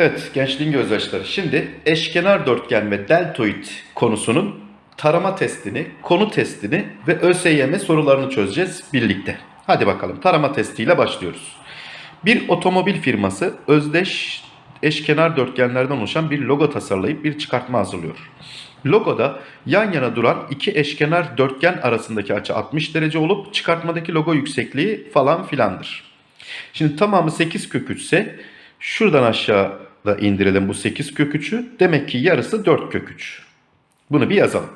Evet gençliğin gözyaşları. Şimdi eşkenar dörtgen ve deltoid konusunun tarama testini, konu testini ve ÖSYM sorularını çözeceğiz birlikte. Hadi bakalım tarama testiyle başlıyoruz. Bir otomobil firması özdeş eşkenar dörtgenlerden oluşan bir logo tasarlayıp bir çıkartma hazırlıyor. Logoda yan yana duran iki eşkenar dörtgen arasındaki açı 60 derece olup çıkartmadaki logo yüksekliği falan filandır. Şimdi tamamı 8 kök 3 ise şuradan aşağıda indirelim bu 8 kök 3'ü. Demek ki yarısı 4 kök 3. Bunu bir yazalım.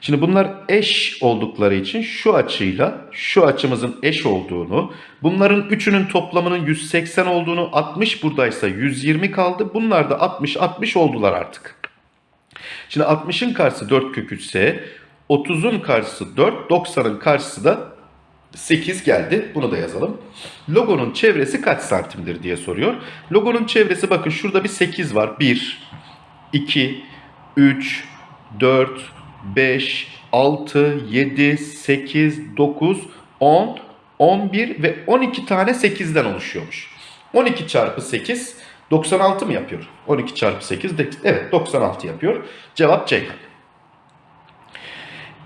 Şimdi bunlar eş oldukları için şu açıyla şu açımızın eş olduğunu, bunların üçünün toplamının 180 olduğunu, 60 buradaysa 120 kaldı. Bunlar da 60 60 oldular artık. Şimdi 60'ın karşısı 4 kök 3 ise 30'un karşısı 4, 90'ın karşısı da 8 geldi. Bunu da yazalım. Logonun çevresi kaç santimdir diye soruyor. Logonun çevresi bakın şurada bir 8 var. 1, 2, 3, 4, 5, 6, 7, 8, 9, 10, 11 ve 12 tane 8'den oluşuyormuş. 12 çarpı 8 96 mı yapıyor? 12 çarpı 8 de, evet 96 yapıyor. Cevap C.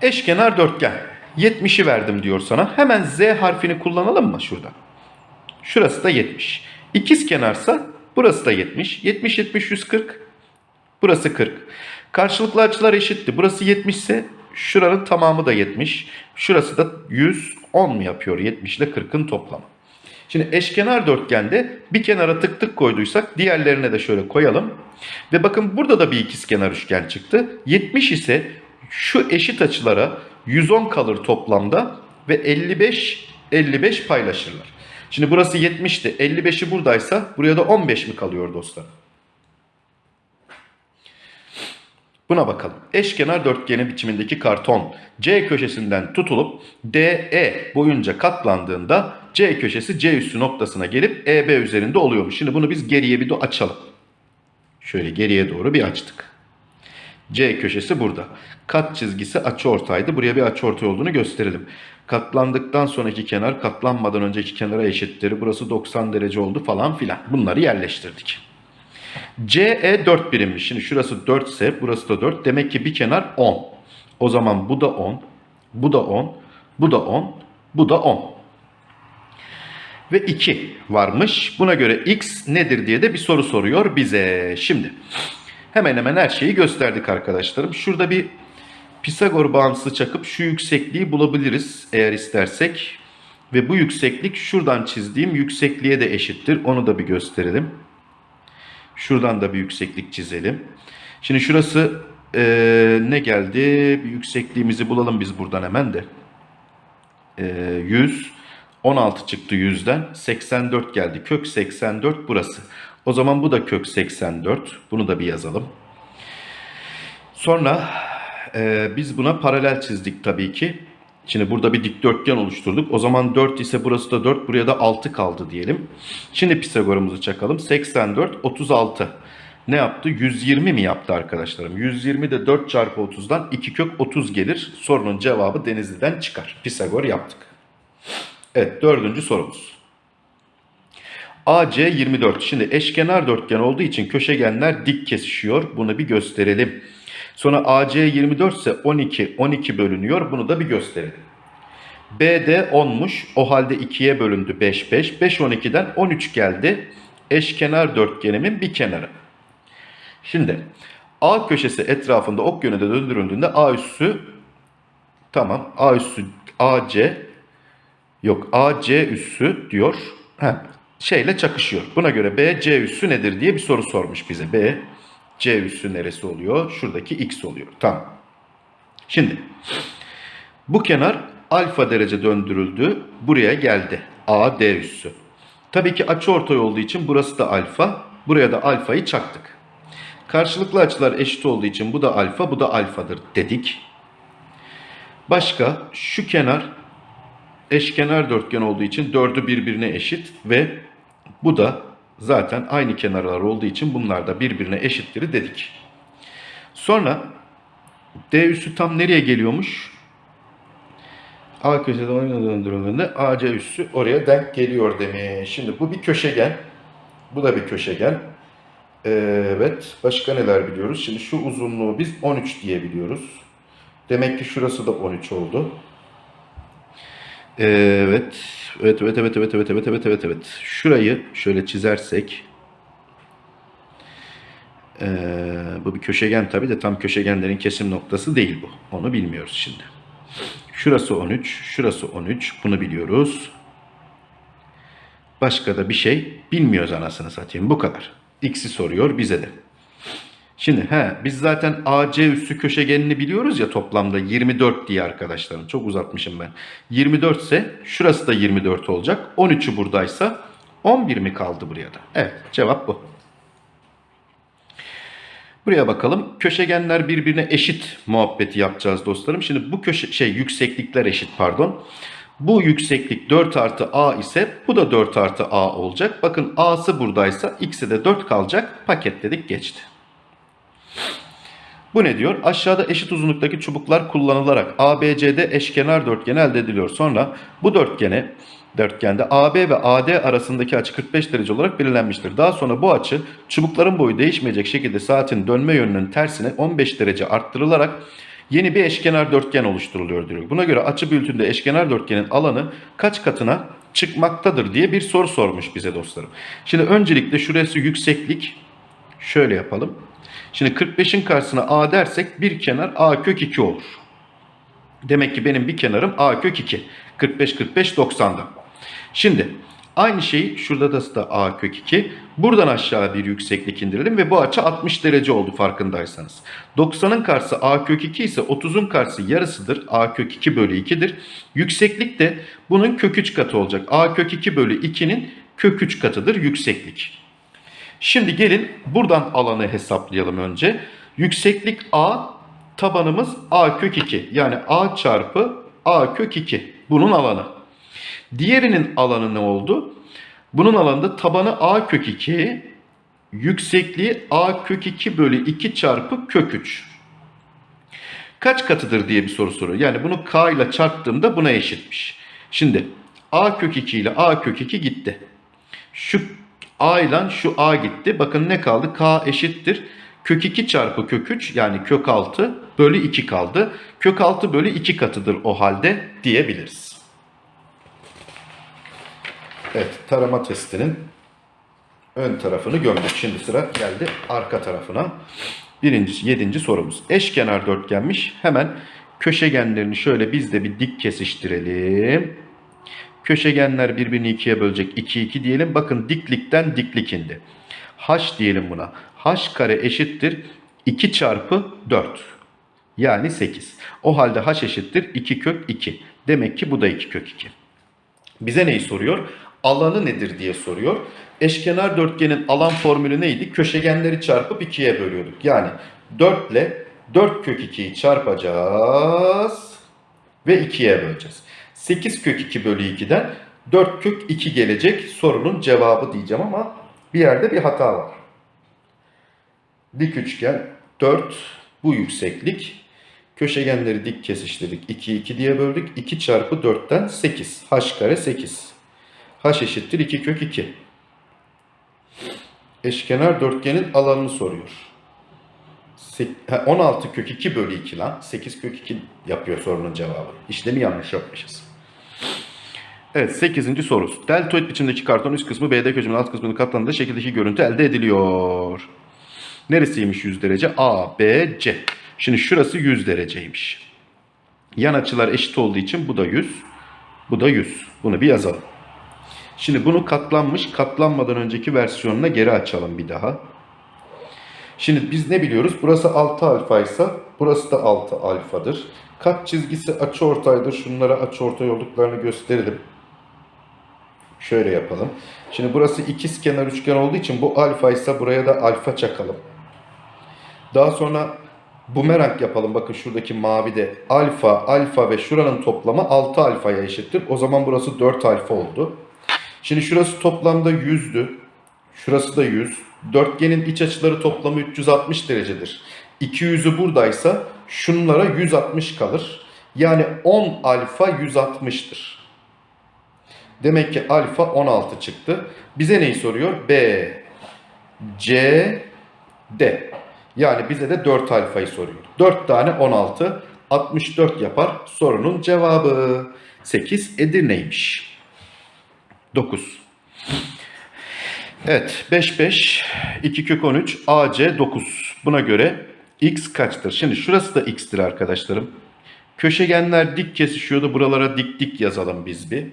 Eşkenar dörtgen. 70'i verdim diyor sana. Hemen Z harfini kullanalım mı şurada? Şurası da 70. İkiz kenarsa burası da 70. 70 70 140. Burası 40. Karşılıklı açılar eşitti. Burası 70 ise şuranın tamamı da 70. Şurası da 110 mu yapıyor? 70 ile 40'ın toplamı. Şimdi eşkenar dörtgende bir kenara tık tık koyduysak diğerlerine de şöyle koyalım. Ve bakın burada da bir ikizkenar üçgen çıktı. 70 ise şu eşit açılara 110 kalır toplamda ve 55 55 paylaşırlar. Şimdi burası 70'ti. 55'i buradaysa buraya da 15 mi kalıyor dostlar? Buna bakalım. Eşkenar dörtgeni biçimindeki karton C köşesinden tutulup DE boyunca katlandığında C köşesi C üssü noktasına gelip EB üzerinde oluyormuş. Şimdi bunu biz geriye bir de açalım. Şöyle geriye doğru bir açtık. C köşesi burada. Kat çizgisi açıortaydı. Buraya bir açıortay olduğunu gösterelim. Katlandıktan sonraki kenar katlanmadan önceki kenara eşittir. Burası 90 derece oldu falan filan. Bunları yerleştirdik. CE 4 birimmiş. Şimdi şurası 4 ise burası da 4. Demek ki bir kenar 10. O zaman bu da 10. Bu da 10. Bu da 10. Bu da 10. Ve 2 varmış. Buna göre x nedir diye de bir soru soruyor bize. Şimdi hemen hemen her şeyi gösterdik arkadaşlarım. Şurada bir Pisagor bağıntısı çakıp şu yüksekliği bulabiliriz eğer istersek. Ve bu yükseklik şuradan çizdiğim yüksekliğe de eşittir. Onu da bir gösterelim. Şuradan da bir yükseklik çizelim. Şimdi şurası ee, ne geldi? Bir yüksekliğimizi bulalım biz buradan hemen de. E, 100. 16 çıktı 100'den. 84 geldi. Kök 84 burası. O zaman bu da kök 84. Bunu da bir yazalım. Sonra e, biz buna paralel çizdik tabii ki. Şimdi burada bir dikdörtgen oluşturduk. O zaman 4 ise burası da 4. Buraya da 6 kaldı diyelim. Şimdi Pisagor'umuzu çakalım. 84, 36. Ne yaptı? 120 mi yaptı arkadaşlarım? 120 de 4 çarpı 30'dan 2 kök 30 gelir. Sorunun cevabı Denizli'den çıkar. Pisagor yaptık. Evet dördüncü sorumuz. AC 24. Şimdi eşkenar dörtgen olduğu için köşegenler dik kesişiyor. Bunu bir gösterelim. Sonra AC 24 ise 12, 12 bölünüyor. Bunu da bir gösterelim. BD 10'muş. O halde 2'ye bölündü 5, 5. 5, 12'den 13 geldi. Eşkenar dörtgenimin bir kenarı. Şimdi A köşesi etrafında ok yönünde döndürüldüğünde A üssü tamam A üssü AC yok AC üssü diyor. He, şeyle çakışıyor. Buna göre B C üssü nedir diye bir soru sormuş bize. B C üssü neresi oluyor? Şuradaki X oluyor. Tamam. Şimdi bu kenar alfa derece döndürüldü. Buraya geldi. A D üssü. Tabii ki açıortay olduğu için burası da alfa. Buraya da alfayı çaktık. Karşılıklı açılar eşit olduğu için bu da alfa, bu da alfadır dedik. Başka şu kenar eşkenar dörtgen olduğu için dördü birbirine eşit ve bu da zaten aynı kenarlar olduğu için bunlar da birbirine eşittir dedik. Sonra D üssü tam nereye geliyormuş? A köşede oyuna döndürüldüğünde AC üssü oraya denk geliyor demiş. Şimdi bu bir köşegen. Bu da bir köşegen. Evet. Başka neler biliyoruz? Şimdi şu uzunluğu biz 13 diye biliyoruz. Demek ki şurası da 13 oldu. Evet. Evet, evet, evet, evet, evet, evet, evet, evet, evet. Şurayı şöyle çizersek. Ee, bu bir köşegen tabii de tam köşegenlerin kesim noktası değil bu. Onu bilmiyoruz şimdi. Şurası 13, şurası 13. Bunu biliyoruz. Başka da bir şey bilmiyoruz anasını satayım. Bu kadar. X'i soruyor bize de. Şimdi he biz zaten AC üssü köşegenini biliyoruz ya toplamda 24 diye arkadaşlarım. Çok uzatmışım ben. 24 ise şurası da 24 olacak. 13'ü buradaysa 11 mi kaldı buraya da? Evet cevap bu. Buraya bakalım. Köşegenler birbirine eşit muhabbeti yapacağız dostlarım. Şimdi bu köşe şey yükseklikler eşit pardon. Bu yükseklik 4 artı a ise bu da 4 artı a olacak. Bakın a'sı buradaysa x'e de 4 kalacak. Paketledik geçti. Bu ne diyor? Aşağıda eşit uzunluktaki çubuklar kullanılarak ABCD eşkenar dörtgeni elde ediliyor. Sonra bu dörtgene dörtgende AB ve AD arasındaki açı 45 derece olarak belirlenmiştir. Daha sonra bu açı çubukların boyu değişmeyecek şekilde saatin dönme yönünün tersine 15 derece arttırılarak yeni bir eşkenar dörtgen oluşturuluyor diyor. Buna göre açı büyütünde eşkenar dörtgenin alanı kaç katına çıkmaktadır diye bir soru sormuş bize dostlarım. Şimdi öncelikle şurası yükseklik. Şöyle yapalım. Şimdi 45'in karşısına a dersek bir kenar a kök 2 olur. Demek ki benim bir kenarım a kök 2. 45 45 90'da. Şimdi aynı şeyi şurada da da a kök 2. Buradan aşağı bir yükseklik indirelim ve bu açı 60 derece oldu farkındaysanız. 90'ın karşısı a kök 2 ise 30'un karşısı yarısıdır. a kök 2 bölü 2'dir. Yükseklik de bunun kök 3 katı olacak. a kök 2 bölü 2'nin kök 3 katıdır yükseklik. Şimdi gelin buradan alanı hesaplayalım önce. Yükseklik a, tabanımız a kök 2. Yani a çarpı a kök 2. Bunun alanı. Diğerinin alanı ne oldu? Bunun alanında tabanı a kök 2, yüksekliği a kök 2 bölü 2 çarpı kök 3. Kaç katıdır diye bir soru soruyor. Yani bunu k ile çarptığımda buna eşitmiş. Şimdi a kök 2 ile a kök 2 gitti. Şu a ile şu a gitti. Bakın ne kaldı? k eşittir. Kök 2 çarpı kök 3 yani kök 6 bölü 2 kaldı. Kök 6 bölü 2 katıdır o halde diyebiliriz. Evet tarama testinin ön tarafını gömdük. Şimdi sıra geldi arka tarafına. Birinci, yedinci sorumuz. Eşkenar dörtgenmiş. Hemen köşegenlerini şöyle biz de bir dik kesiştirelim. Köşegenler birbirini ikiye bölecek. 2 2 diyelim. Bakın diklikten diklik indi. H diyelim buna. H kare eşittir 2 çarpı 4. Yani 8. O halde H eşittir 2 kök 2. Demek ki bu da 2 kök 2. Bize neyi soruyor? Alanı nedir diye soruyor. Eşkenar dörtgenin alan formülü neydi? Köşegenleri çarpıp 2'ye bölüyorduk. Yani 4 ile 4 kök 2'yi çarpacağız ve 2'ye böleceğiz. 8 kök 2 bölü 2'den 4 kök 2 gelecek sorunun cevabı diyeceğim ama bir yerde bir hata var. Dik üçgen 4 bu yükseklik. Köşegenleri dik kesiştirdik. 2 2 diye böldük. 2 çarpı 4'ten 8. H kare 8. H eşittir 2 kök 2. Eşkenar dörtgenin alanını soruyor. 16 kök 2 bölü 2 lan. 8 kök 2 yapıyor sorunun cevabı. İşlemi yanlış yapmışız. Evet 8. soru. Deltoid biçimdeki karton üst kısmı BD köşemin alt kısmının katlandığı şekildeki görüntü elde ediliyor. Neresiymiş 100 derece? A, B, C. Şimdi şurası 100 dereceymiş. Yan açılar eşit olduğu için bu da 100. Bu da 100. Bunu bir yazalım. Şimdi bunu katlanmış, katlanmadan önceki versiyonuna geri açalım bir daha. Şimdi biz ne biliyoruz? Burası 6 alfa ise burası da 6 alfadır. Kat çizgisi açıortaydır. Şunlara açıortay olduklarını gösterelim. Şöyle yapalım. Şimdi burası ikiz kenar üçgen olduğu için bu alfa ise buraya da alfa çakalım. Daha sonra bumerang yapalım. Bakın şuradaki mavi de alfa, alfa ve şuranın toplamı 6 alfaya eşittir. O zaman burası 4 alfa oldu. Şimdi şurası toplamda 100'dü. Şurası da 100. Dörtgenin iç açıları toplamı 360 derecedir. 200'ü buradaysa şunlara 160 kalır. Yani 10 alfa 160'tır. Demek ki alfa 16 çıktı. Bize neyi soruyor? B, C, D. Yani bize de 4 alfayı soruyor. 4 tane 16, 64 yapar sorunun cevabı. 8 Edirne'ymiş. 9. Evet 5 5 2 kök 13 AC 9. Buna göre x kaçtır? Şimdi şurası da x'tir arkadaşlarım. Köşegenler dik kesişiyordu. Buralara dik dik yazalım biz bir.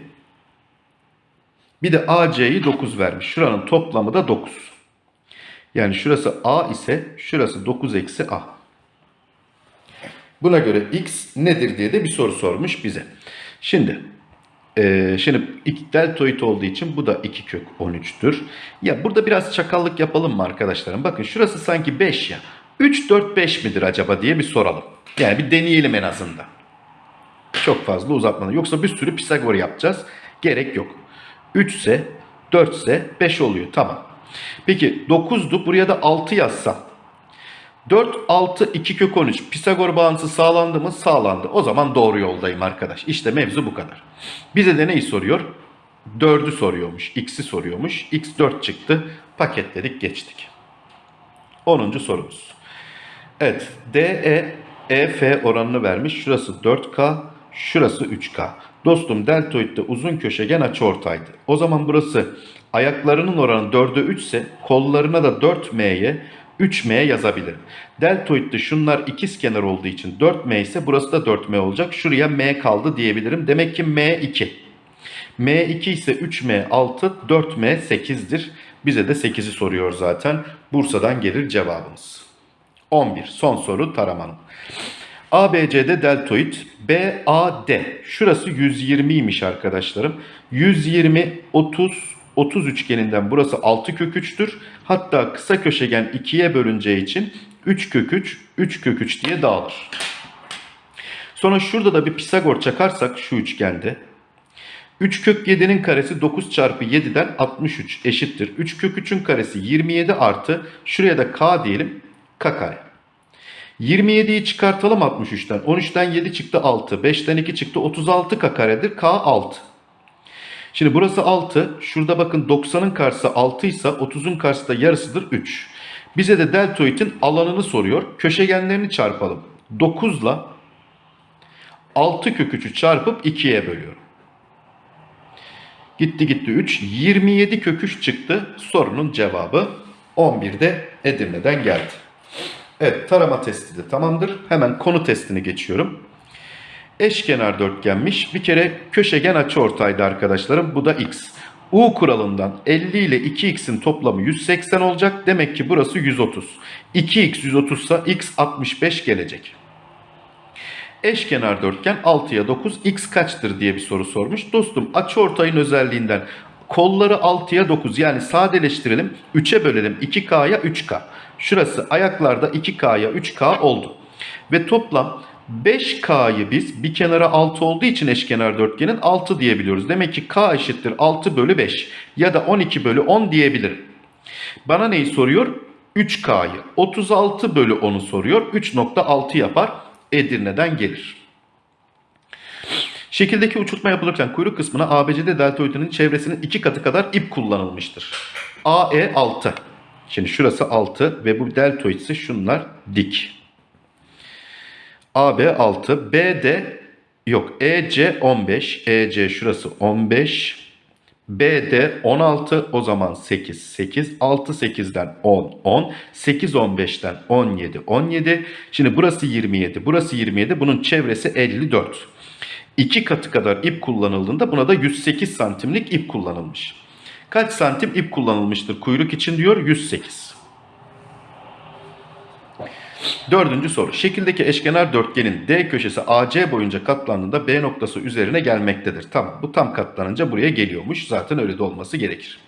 Bir de AC'yi 9 vermiş. Şuranın toplamı da 9. Yani şurası A ise şurası 9 eksi A. Buna göre x nedir diye de bir soru sormuş bize. Şimdi ee, şimdi deltoid olduğu için bu da 2 kök 13'tür. Ya burada biraz çakallık yapalım mı arkadaşlarım? Bakın şurası sanki 5 ya. 3, 4, 5 midir acaba diye bir soralım. Yani bir deneyelim en azından. Çok fazla uzatmadan. Yoksa bir sürü Pisagor yapacağız. Gerek yok. 3 ise 4 ise 5 oluyor. Tamam. Peki 9'du. Buraya da 6 yazsam. 4, 6, 2 kök 13. Pisagor bağıntısı sağlandı mı? Sağlandı. O zaman doğru yoldayım arkadaş. İşte mevzu bu kadar. Bize de neyi soruyor? 4'ü soruyormuş. X'i soruyormuş. X 4 çıktı. Paketledik geçtik. 10. sorumuz. Evet. DE EF oranını vermiş. Şurası 4K. Şurası 3K. Dostum deltoidde uzun köşegen açıortaydı. O zaman burası ayaklarının oranı 4'e 3 ise kollarına da 4M'ye 3M yazabilirim. Deltoidde şunlar ikiz kenar olduğu için 4M ise burası da 4M olacak. Şuraya M kaldı diyebilirim. Demek ki M2. M2 ise 3M 6, 4M 8'dir. Bize de 8'i soruyor zaten. Bursa'dan gelir cevabımız. 11. Son soru taramanın. ABC'de deltoid BAD. Şurası 120'ymiş arkadaşlarım. 120, 30, 30 üçgeninden burası 6 kök 3'tür. Hatta kısa köşegen 2'ye bölüneceği için 3 kök 3, 3 kök 3 diye dağılır. Sonra şurada da bir Pisagor çakarsak şu üçgende 3 kök 7'nin karesi 9 çarpı 7'den 63 eşittir. 3 kök 3'ün karesi 27 artı şuraya da k diyelim k kare. 27'yi çıkartalım 63'ten. 13'ten 7 çıktı 6. 5'ten 2 çıktı 36 k karedir. K 6. Şimdi burası 6. Şurada bakın 90'ın karşısı 6 ise 30'un karşısı da yarısıdır 3. Bize de deltoidin alanını soruyor. Köşegenlerini çarpalım. 9 ile 6 kök 3'ü çarpıp 2'ye bölüyorum. Gitti gitti 3. 27 kök 3 çıktı. Sorunun cevabı 11'de Edirne'den geldi. Evet tarama testi de tamamdır. Hemen konu testini geçiyorum. Eşkenar dörtgenmiş. Bir kere köşegen açıortaydı arkadaşlarım. Bu da x. U kuralından 50 ile 2x'in toplamı 180 olacak. Demek ki burası 130. 2x 130 ise x 65 gelecek. Eşkenar dörtgen 6'ya 9 x kaçtır diye bir soru sormuş. Dostum açıortayın özelliğinden kolları 6'ya 9 yani sadeleştirelim 3'e bölelim 2k'ya 3k. Şurası ayaklarda 2k'ya 3k oldu. Ve toplam 5K'yı biz bir kenara 6 olduğu için eşkenar dörtgenin 6 diyebiliyoruz. Demek ki K eşittir 6 bölü 5 ya da 12 bölü 10 diyebilirim. Bana neyi soruyor? 3K'yı. 36 bölü 10'u soruyor. 3.6 yapar. Edirne'den gelir. Şekildeki uçurtma yapılırken kuyruk kısmına ABCD deltoidinin çevresinin iki katı kadar ip kullanılmıştır. AE 6. Şimdi şurası 6 ve bu deltoid ise şunlar dik. AB 6, BD yok EC 15, EC şurası 15, BD 16 o zaman 8, 8, 6 8'den 10, 10, 8 15'ten 17, 17. Şimdi burası 27, burası 27, bunun çevresi 54. İki katı kadar ip kullanıldığında buna da 108 santimlik ip kullanılmış. Kaç santim ip kullanılmıştır kuyruk için diyor 108. Dördüncü soru. Şekildeki eşkenar dörtgenin D köşesi AC boyunca katlandığında B noktası üzerine gelmektedir. Tamam bu tam katlanınca buraya geliyormuş. Zaten öyle de olması gerekir.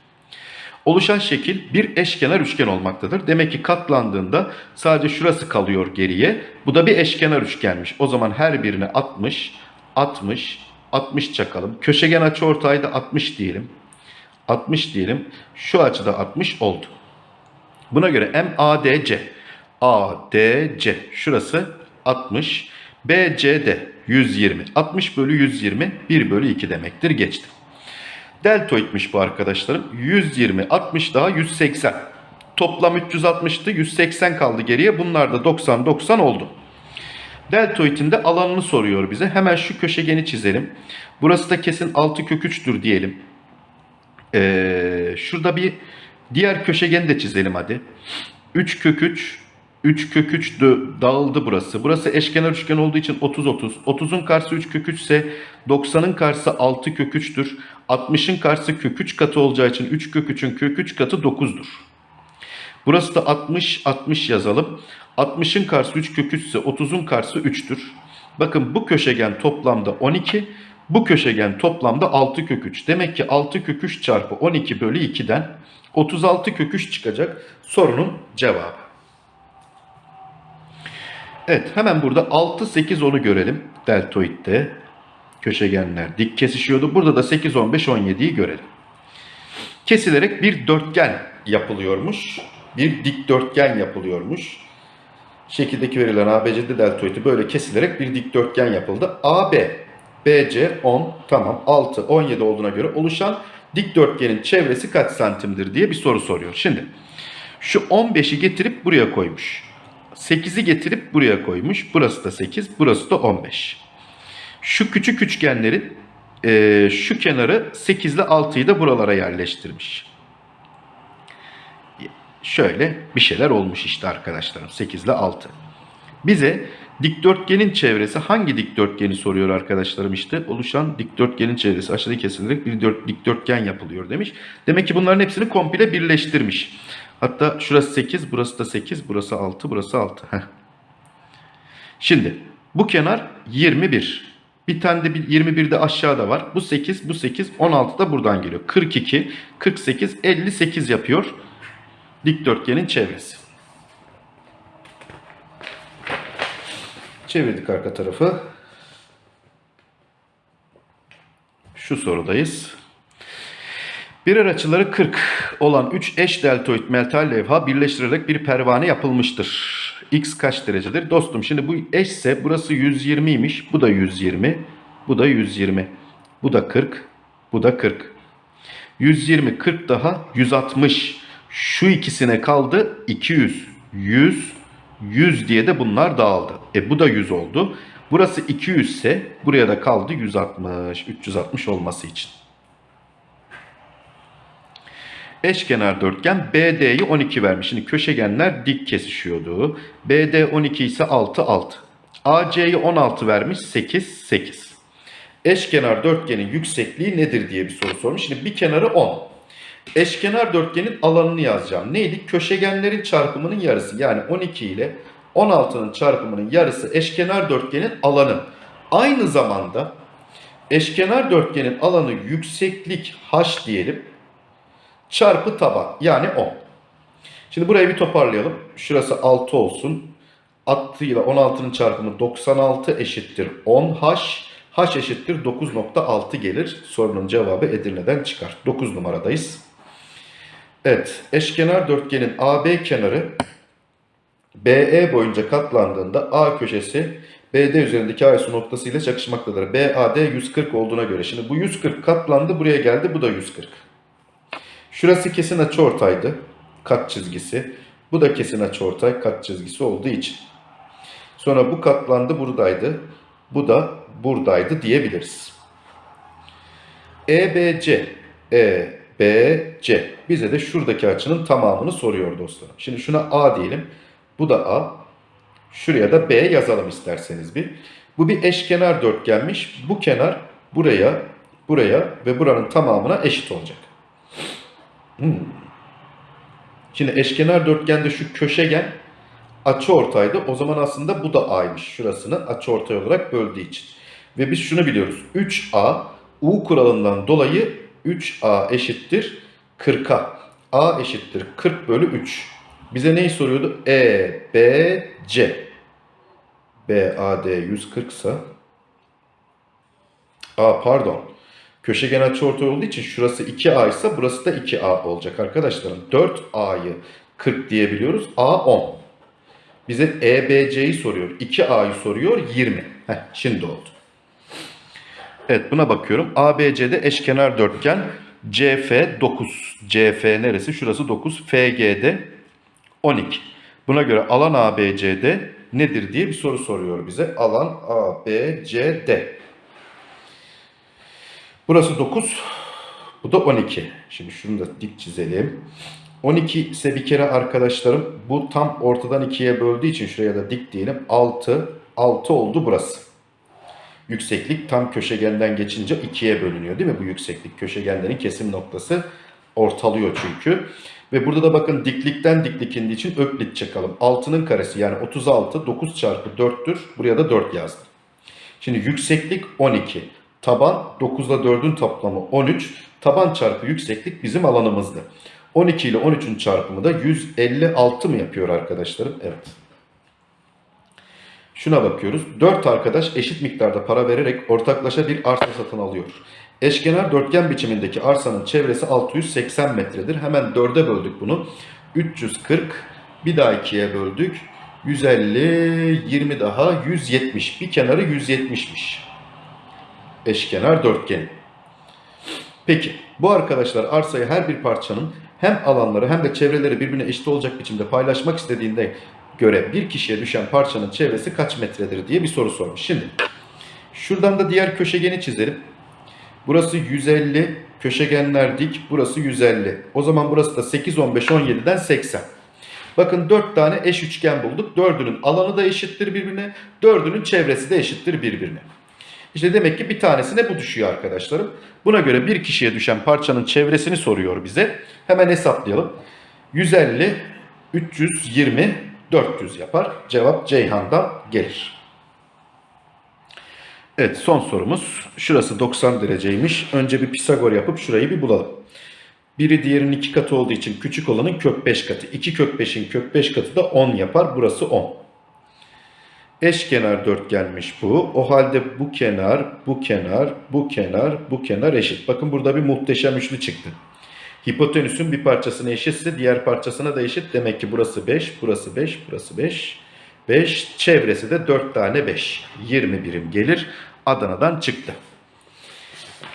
Oluşan şekil bir eşkenar üçgen olmaktadır. Demek ki katlandığında sadece şurası kalıyor geriye. Bu da bir eşkenar üçgenmiş. O zaman her birine 60, 60, 60 çakalım. Köşegen açı ortayda 60 diyelim. 60 diyelim. Şu açıda 60 oldu. Buna göre MADC ADC şurası 60. BCD 120. 60 bölü 120 1 bölü 2 demektir. Geçti. Deltoidmiş bu arkadaşlarım. 120 60 daha 180. Toplam 360'tı. 180 kaldı geriye. Bunlar da 90 90 oldu. Deltoidin de alanını soruyor bize. Hemen şu köşegeni çizelim. Burası da kesin 6 kök 3'tür diyelim. Ee, şurada bir diğer köşegeni de çizelim hadi. 3 kök 3 3 kök 3 dö- dağıldı burası. Burası eşkenar üçgen olduğu için 30 30. 30'un karşısı 3 kök 3 ise 90'ın karşısı 6 kök 3'tür. 60'ın karşısı kök 3 katı olacağı için 3 kök 3'ün kök 3 katı 9'dur. Burası da 60 60 yazalım. 60'ın karşısı 3 kök 3 ise 30'un karşısı 3'tür. Bakın bu köşegen toplamda 12. Bu köşegen toplamda 6 kök 3. Demek ki 6 kök 3 çarpı 12 bölü 2'den 36 kök 3 çıkacak sorunun cevabı. Evet hemen burada 6, 8, 10'u görelim. Deltoidde köşegenler dik kesişiyordu. Burada da 8, 15, 17'yi görelim. Kesilerek bir dörtgen yapılıyormuş. Bir dikdörtgen yapılıyormuş. Şekildeki verilen ABC'de deltoidi böyle kesilerek bir dikdörtgen yapıldı. AB, BC 10, tamam 6, 17 olduğuna göre oluşan dikdörtgenin çevresi kaç santimdir diye bir soru soruyor. Şimdi şu 15'i getirip buraya koymuş. 8'i getirip buraya koymuş. Burası da 8, burası da 15. Şu küçük üçgenlerin eee, şu kenarı 8 ile 6'yı da buralara yerleştirmiş. Şöyle bir şeyler olmuş işte arkadaşlarım 8 ile 6. Bize dikdörtgenin çevresi hangi dikdörtgeni soruyor arkadaşlarım işte oluşan dikdörtgenin çevresi aşağıda kesilerek bir dört- dikdörtgen yapılıyor demiş. Demek ki bunların hepsini komple birleştirmiş. Hatta şurası 8, burası da 8, burası 6, burası 6. Heh. Şimdi bu kenar 21. Bir tane de bir 21 de aşağıda var. Bu 8, bu 8, 16 da buradan geliyor. 42, 48, 58 yapıyor dikdörtgenin çevresi. Çevirdik arka tarafı. Şu sorudayız. Birer açıları 40 olan 3 eş deltoid metal levha birleştirilerek bir pervane yapılmıştır. X kaç derecedir? Dostum şimdi bu eşse burası 120'ymiş. Bu da 120. Bu da 120. Bu da 40. Bu da 40. 120, 40 daha 160. Şu ikisine kaldı 200. 100, 100 diye de bunlar dağıldı. E bu da 100 oldu. Burası 200 ise buraya da kaldı 160. 360 olması için. Eşkenar dörtgen BD'yi 12 vermiş. Şimdi köşegenler dik kesişiyordu. BD 12 ise 6 6. AC'yi 16 vermiş 8 8. Eşkenar dörtgenin yüksekliği nedir diye bir soru sormuş. Şimdi bir kenarı 10. Eşkenar dörtgenin alanını yazacağım. Neydi? Köşegenlerin çarpımının yarısı. Yani 12 ile 16'nın çarpımının yarısı eşkenar dörtgenin alanı. Aynı zamanda eşkenar dörtgenin alanı yükseklik h diyelim. Çarpı taban yani 10. Şimdi burayı bir toparlayalım. Şurası 6 olsun. 6 ile 16'nın çarpımı 96 eşittir 10h. h eşittir 9.6 gelir. Sorunun cevabı Edirne'den çıkar. 9 numaradayız. Evet. Eşkenar dörtgenin AB kenarı BE boyunca katlandığında A köşesi BD üzerindeki ASO noktası ile çakışmaktadır. BAD 140 olduğuna göre. Şimdi bu 140 katlandı buraya geldi bu da 140. Şurası kesin açıortaydı. Kat çizgisi. Bu da kesin açıortay kat çizgisi olduğu için. Sonra bu katlandı buradaydı. Bu da buradaydı diyebiliriz. EBC EBC bize de şuradaki açının tamamını soruyor dostlarım. Şimdi şuna A diyelim. Bu da A. Şuraya da B yazalım isterseniz bir. Bu bir eşkenar dörtgenmiş. Bu kenar buraya, buraya ve buranın tamamına eşit olacak. Hmm. Şimdi eşkenar dörtgende şu köşegen açıortaydı. O zaman aslında bu da A'ymış. Şurasını açıortay olarak böldüğü için. Ve biz şunu biliyoruz. 3A U kuralından dolayı 3A eşittir 40'a. A eşittir 40 bölü 3. Bize neyi soruyordu? E, B, C. B, A, D 140 ise A pardon. Köşegen açıortay olduğu için şurası 2A ise burası da 2A olacak arkadaşlarım. 4A'yı 40 diyebiliyoruz. A 10. Bize EBC'yi soruyor. 2A'yı soruyor 20. Heh, şimdi oldu. Evet buna bakıyorum. ABC'de eşkenar dörtgen CF 9. CF neresi? Şurası 9. FG'de 12. Buna göre alan ABCD nedir diye bir soru soruyor bize. Alan ABCD. Burası 9. Bu da 12. Şimdi şunu da dik çizelim. 12 ise bir kere arkadaşlarım bu tam ortadan ikiye böldüğü için şuraya da dik diyelim. 6. 6 oldu burası. Yükseklik tam köşegenden geçince ikiye bölünüyor değil mi bu yükseklik? Köşegenlerin kesim noktası ortalıyor çünkü. Ve burada da bakın diklikten diklik indiği için öklit çakalım. 6'nın karesi yani 36 9 çarpı 4'tür. Buraya da 4 yazdım. Şimdi yükseklik 12. Taban 9 ile 4'ün toplamı 13. Taban çarpı yükseklik bizim alanımızdı. 12 ile 13'ün çarpımı da 156 mı yapıyor arkadaşlarım? Evet. Şuna bakıyoruz. 4 arkadaş eşit miktarda para vererek ortaklaşa bir arsa satın alıyor. Eşkenar dörtgen biçimindeki arsanın çevresi 680 metredir. Hemen 4'e böldük bunu. 340 bir daha 2'ye böldük. 150 20 daha 170. Bir kenarı 170'miş. Eşkenar dörtgen. Peki bu arkadaşlar arsayı her bir parçanın hem alanları hem de çevreleri birbirine eşit olacak biçimde paylaşmak istediğinde göre bir kişiye düşen parçanın çevresi kaç metredir diye bir soru sormuş. Şimdi şuradan da diğer köşegeni çizelim. Burası 150, köşegenler dik, burası 150. O zaman burası da 8, 15, 17'den 80. Bakın 4 tane eş üçgen bulduk. 4'ünün alanı da eşittir birbirine, 4'ünün çevresi de eşittir birbirine. İşte demek ki bir tanesine bu düşüyor arkadaşlarım. Buna göre bir kişiye düşen parçanın çevresini soruyor bize. Hemen hesaplayalım. 150, 320, 400 yapar. Cevap Ceyhan'dan gelir. Evet son sorumuz. Şurası 90 dereceymiş. Önce bir Pisagor yapıp şurayı bir bulalım. Biri diğerinin iki katı olduğu için küçük olanın kök 5 katı. 2 kök 5'in kök 5 katı da 10 yapar. Burası 10. Eşkenar dörtgenmiş bu. O halde bu kenar, bu kenar, bu kenar, bu kenar eşit. Bakın burada bir muhteşem üçlü çıktı. Hipotenüsün bir parçasına eşitse diğer parçasına da eşit. Demek ki burası 5, burası 5, burası 5. 5. Çevresi de 4 tane 5. 20 birim gelir. Adana'dan çıktı.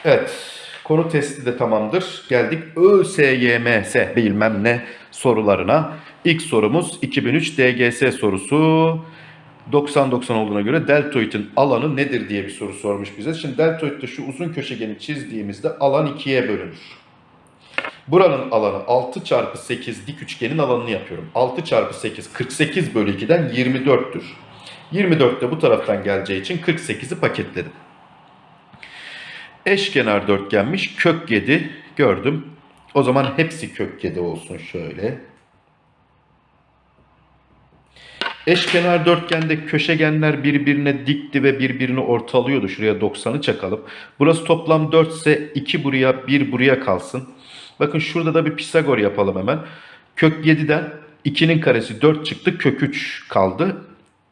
Evet. Konu testi de tamamdır. Geldik ÖSYMS bilmem ne sorularına. İlk sorumuz 2003 DGS sorusu. 90-90 olduğuna göre deltoidin alanı nedir diye bir soru sormuş bize. Şimdi deltoidde şu uzun köşegeni çizdiğimizde alan ikiye bölünür. Buranın alanı 6 çarpı 8 dik üçgenin alanını yapıyorum. 6 çarpı 8 48 bölü 2'den 24'tür. 24 de bu taraftan geleceği için 48'i paketledim. Eşkenar dörtgenmiş kök 7 gördüm. O zaman hepsi kök 7 olsun şöyle. Eşkenar dörtgende köşegenler birbirine dikti ve birbirini ortalıyordu. Şuraya 90'ı çakalım. Burası toplam 4 ise 2 buraya 1 buraya kalsın. Bakın şurada da bir Pisagor yapalım hemen. Kök 7'den 2'nin karesi 4 çıktı. Kök 3 kaldı.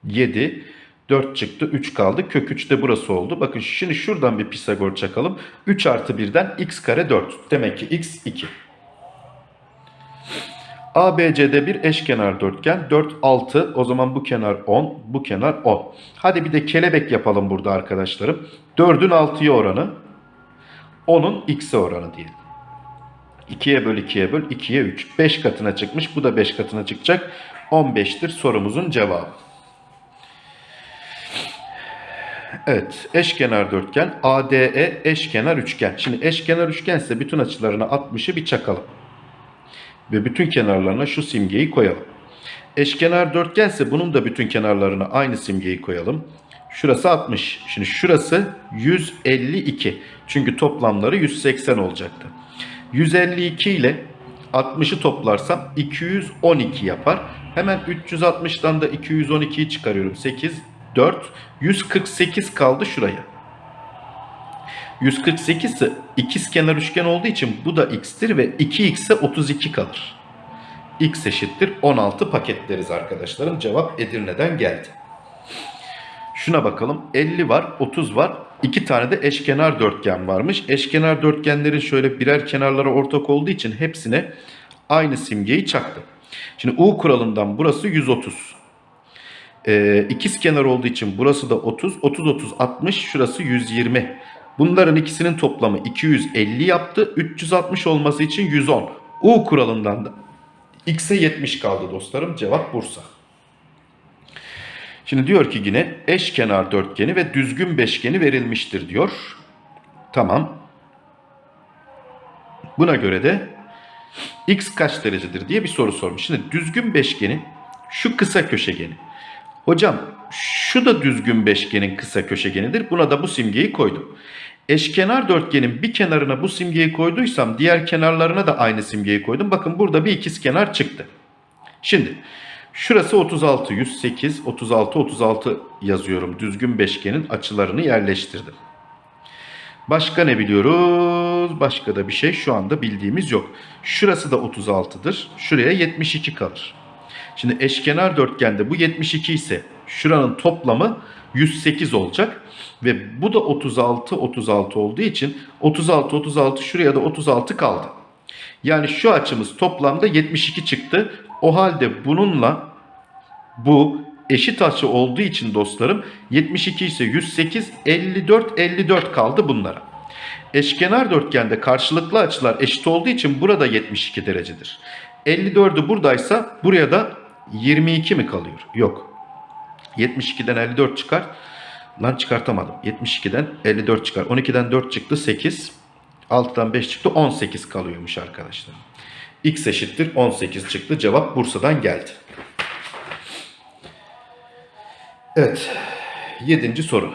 7. 4 çıktı. 3 kaldı. Kök 3 de burası oldu. Bakın şimdi şuradan bir Pisagor çakalım. 3 artı 1'den x kare 4. Demek ki x 2. ABC'de bir eşkenar dörtgen. 4, 6. O zaman bu kenar 10. Bu kenar 10. Hadi bir de kelebek yapalım burada arkadaşlarım. 4'ün 6'ya oranı. 10'un x'e oranı diyelim. 2'ye böl 2'ye böl 2'ye 3. 5 katına çıkmış. Bu da 5 katına çıkacak. 15'tir sorumuzun cevabı. Evet eşkenar dörtgen ADE eşkenar üçgen. Şimdi eşkenar üçgen bütün açılarına 60'ı bir çakalım. Ve bütün kenarlarına şu simgeyi koyalım. Eşkenar dörtgen ise bunun da bütün kenarlarına aynı simgeyi koyalım. Şurası 60. Şimdi şurası 152. Çünkü toplamları 180 olacaktı. 152 ile 60'ı toplarsam 212 yapar. Hemen 360'dan da 212'yi çıkarıyorum. 8, 4, 148 kaldı şuraya. 148 ise ikiz kenar üçgen olduğu için bu da x'tir ve 2x ise 32 kalır. x eşittir 16 paketleriz arkadaşlarım. Cevap Edirne'den geldi. Şuna bakalım. 50 var, 30 var. İki tane de eşkenar dörtgen varmış. Eşkenar dörtgenlerin şöyle birer kenarları ortak olduğu için hepsine aynı simgeyi çaktım. Şimdi U kuralından burası 130. Ee, ikiz kenar olduğu için burası da 30. 30, 30, 60. Şurası 120. Bunların ikisinin toplamı 250 yaptı. 360 olması için 110. U kuralından da X'e 70 kaldı dostlarım. Cevap Bursa. Şimdi diyor ki yine eşkenar dörtgeni ve düzgün beşgeni verilmiştir diyor. Tamam. Buna göre de x kaç derecedir diye bir soru sormuş. Şimdi düzgün beşgenin şu kısa köşegeni. Hocam şu da düzgün beşgenin kısa köşegenidir. Buna da bu simgeyi koydum. Eşkenar dörtgenin bir kenarına bu simgeyi koyduysam diğer kenarlarına da aynı simgeyi koydum. Bakın burada bir ikiz kenar çıktı. Şimdi şurası 36, 108, 36, 36 yazıyorum. Düzgün beşgenin açılarını yerleştirdim. Başka ne biliyoruz? Başka da bir şey şu anda bildiğimiz yok. Şurası da 36'dır. Şuraya 72 kalır. Şimdi eşkenar dörtgende bu 72 ise şuranın toplamı 108 olacak. Ve bu da 36 36 olduğu için 36 36 şuraya da 36 kaldı. Yani şu açımız toplamda 72 çıktı. O halde bununla bu eşit açı olduğu için dostlarım 72 ise 108 54 54 kaldı bunlara. Eşkenar dörtgende karşılıklı açılar eşit olduğu için burada 72 derecedir. 54'ü buradaysa buraya da 22 mi kalıyor? Yok. 72'den 54 çıkar. Lan çıkartamadım. 72'den 54 çıkar. 12'den 4 çıktı 8. 6'dan 5 çıktı 18 kalıyormuş arkadaşlar. X eşittir 18 çıktı. Cevap Bursa'dan geldi. Evet. Yedinci soru.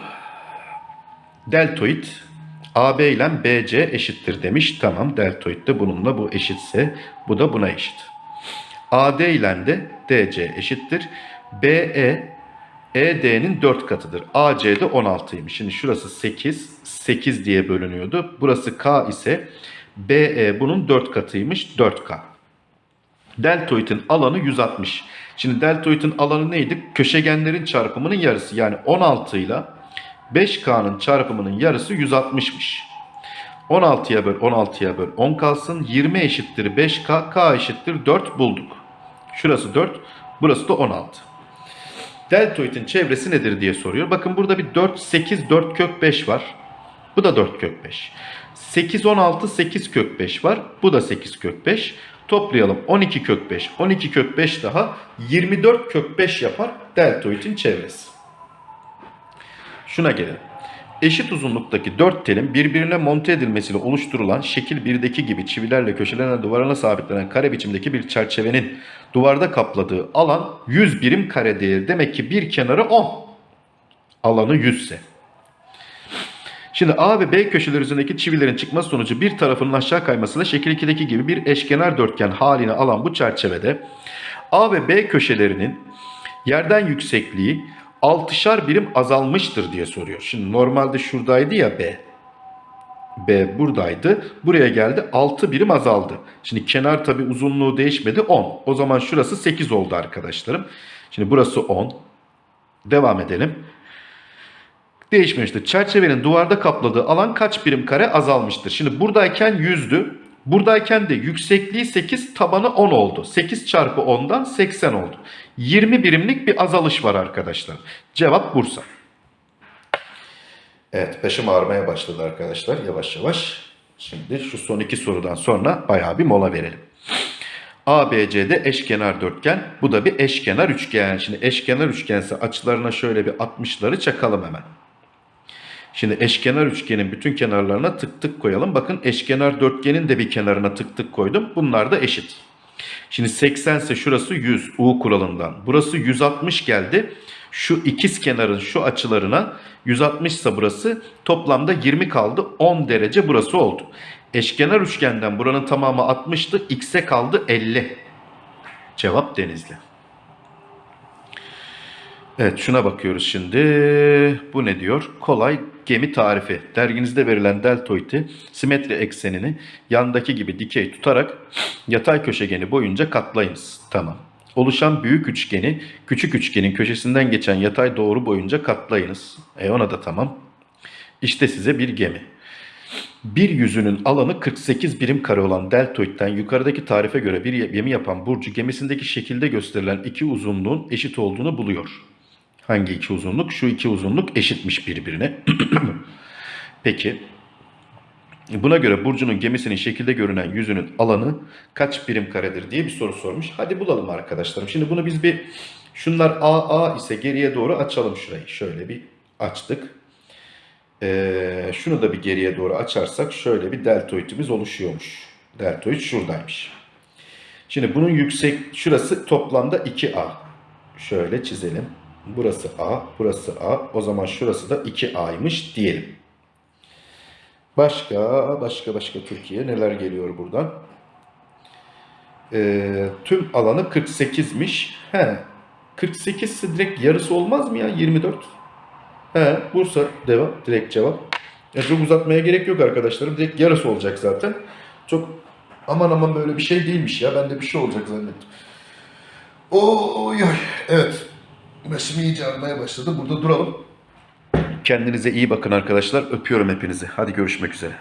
Deltoid AB ile BC eşittir demiş. Tamam deltoid de bununla bu eşitse bu da buna eşit. AD ile de DC eşittir. BE ED'nin 4 katıdır. AC de 16'ymış. Şimdi şurası 8. 8 diye bölünüyordu. Burası K ise BE bunun 4 katıymış. 4K. Deltoidin alanı 160. Şimdi deltoidin alanı neydi? Köşegenlerin çarpımının yarısı. Yani 16 ile 5K'nın çarpımının yarısı 160'mış. 16'ya böl 16'ya böl 10 kalsın. 20 eşittir 5K. K eşittir 4 bulduk. Şurası 4. Burası da 16. Deltoidin çevresi nedir diye soruyor. Bakın burada bir 4, 8, 4 kök 5 var. Bu da 4 kök 5. 8, 16, 8 kök 5 var. Bu da 8 kök 5. Toplayalım 12 kök 5. 12 kök 5 daha 24 kök 5 yapar deltoidin çevresi. Şuna gelelim. Eşit uzunluktaki dört telin birbirine monte edilmesiyle oluşturulan şekil 1'deki gibi çivilerle köşelerine duvarına sabitlenen kare biçimdeki bir çerçevenin duvarda kapladığı alan 100 birim kare değeri. Demek ki bir kenarı 10. Alanı 100 ise. Şimdi A ve B köşeler üzerindeki çivilerin çıkması sonucu bir tarafının aşağı kaymasıyla şekil 2'deki gibi bir eşkenar dörtgen halini alan bu çerçevede A ve B köşelerinin yerden yüksekliği 6'şar birim azalmıştır diye soruyor. Şimdi normalde şuradaydı ya B. B buradaydı. Buraya geldi 6 birim azaldı. Şimdi kenar tabi uzunluğu değişmedi 10. O zaman şurası 8 oldu arkadaşlarım. Şimdi burası 10. Devam edelim. Değişmemiştir. Çerçevenin duvarda kapladığı alan kaç birim kare azalmıştır. Şimdi buradayken 100'dü. Buradayken de yüksekliği 8, tabanı 10 oldu. 8 çarpı 10'dan 80 oldu. 20 birimlik bir azalış var arkadaşlar. Cevap Bursa. Evet başım ağrımaya başladı arkadaşlar yavaş yavaş. Şimdi şu son iki sorudan sonra bayağı bir mola verelim. ABC'de eşkenar dörtgen. Bu da bir eşkenar üçgen. Şimdi eşkenar üçgense açılarına şöyle bir 60'ları çakalım hemen. Şimdi eşkenar üçgenin bütün kenarlarına tık tık koyalım. Bakın eşkenar dörtgenin de bir kenarına tık tık koydum. Bunlar da eşit. Şimdi 80 ise şurası 100 U kuralından. Burası 160 geldi. Şu ikiz kenarın şu açılarına 160 ise burası toplamda 20 kaldı. 10 derece burası oldu. Eşkenar üçgenden buranın tamamı 60'tı. X'e kaldı 50. Cevap Denizli. Evet şuna bakıyoruz şimdi. Bu ne diyor? Kolay gemi tarifi. Derginizde verilen deltoidi simetri eksenini yandaki gibi dikey tutarak yatay köşegeni boyunca katlayınız. Tamam. Oluşan büyük üçgeni küçük üçgenin köşesinden geçen yatay doğru boyunca katlayınız. E ona da tamam. İşte size bir gemi. Bir yüzünün alanı 48 birim kare olan deltoidten yukarıdaki tarife göre bir gemi yapan Burcu gemisindeki şekilde gösterilen iki uzunluğun eşit olduğunu buluyor. Hangi iki uzunluk? Şu iki uzunluk eşitmiş birbirine. Peki. Buna göre Burcu'nun gemisinin şekilde görünen yüzünün alanı kaç birim karedir diye bir soru sormuş. Hadi bulalım arkadaşlarım. Şimdi bunu biz bir şunlar AA ise geriye doğru açalım şurayı. Şöyle bir açtık. Ee, şunu da bir geriye doğru açarsak şöyle bir deltoidimiz oluşuyormuş. Deltoid şuradaymış. Şimdi bunun yüksek şurası toplamda 2A. Şöyle çizelim. Burası A, burası A. O zaman şurası da 2A'ymış diyelim. Başka, başka, başka Türkiye neler geliyor buradan? Ee, tüm alanı 48'miş. He, 48 ise direkt yarısı olmaz mı ya 24? He, Bursa devam, direkt cevap. Ya çok uzatmaya gerek yok arkadaşlarım. Direkt yarısı olacak zaten. Çok aman aman böyle bir şey değilmiş ya. Ben de bir şey olacak zannettim. Oy oy. Evet. Başım iyice ağrımaya başladı. Burada duralım. Kendinize iyi bakın arkadaşlar. Öpüyorum hepinizi. Hadi görüşmek üzere.